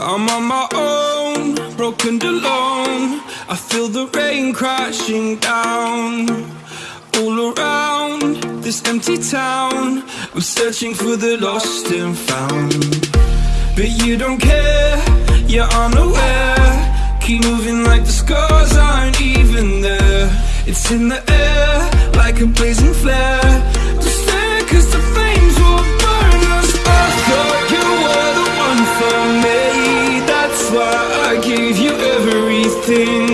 I'm on my own, broken alone I feel the rain crashing down. All around this empty town I'm searching for the lost and found. But you don't care, you're unaware. Keep moving like the scars aren't even there. It's in the air, like a blazing flare. Just there cause the flames will nothing.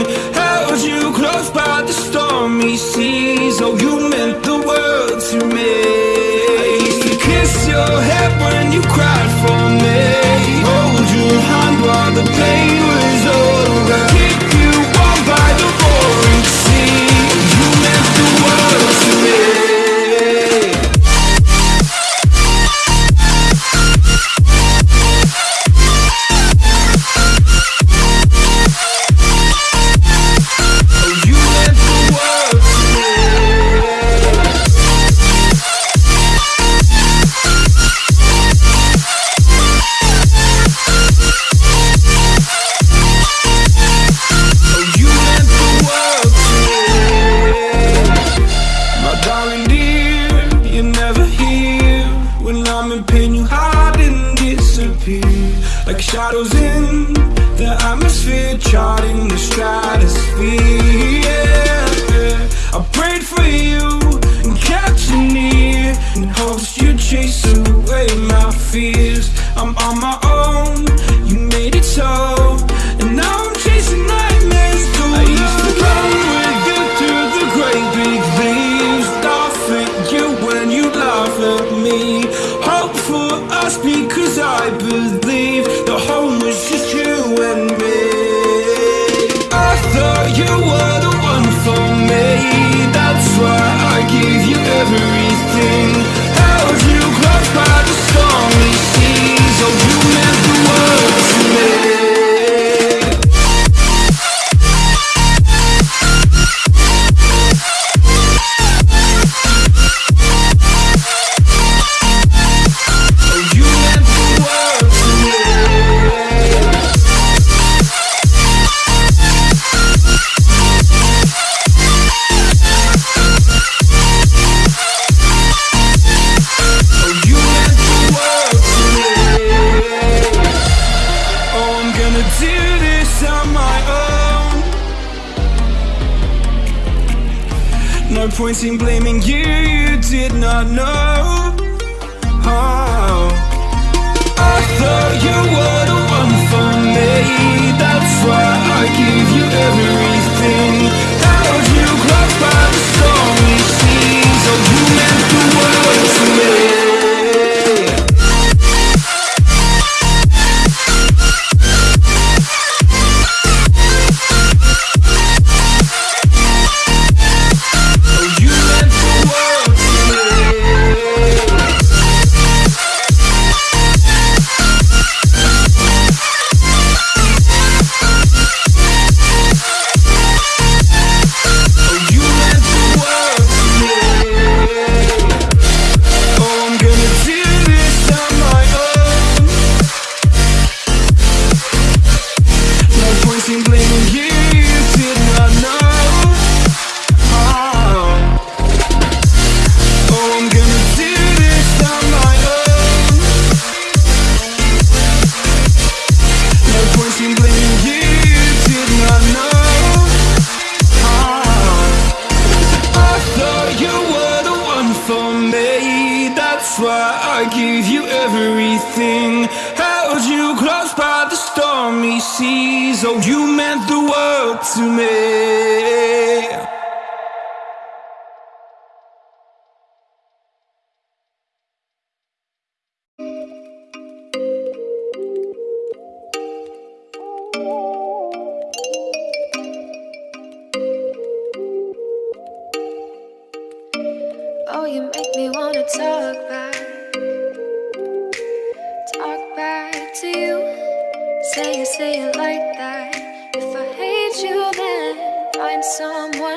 Oh, you make me wanna talk back. Talk back to you. Say it, say it like that. If I hate you then find someone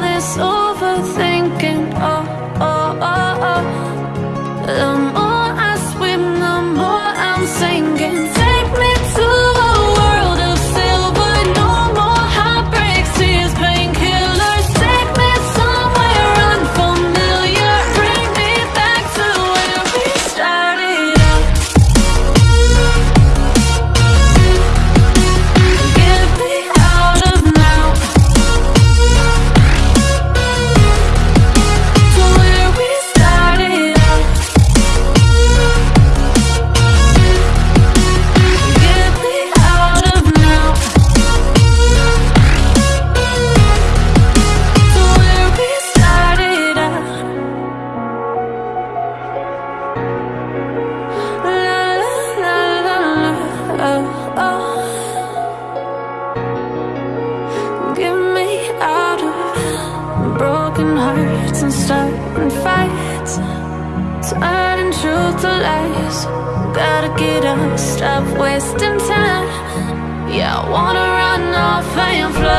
this wasting time. Yeah, I wanna run off and fly.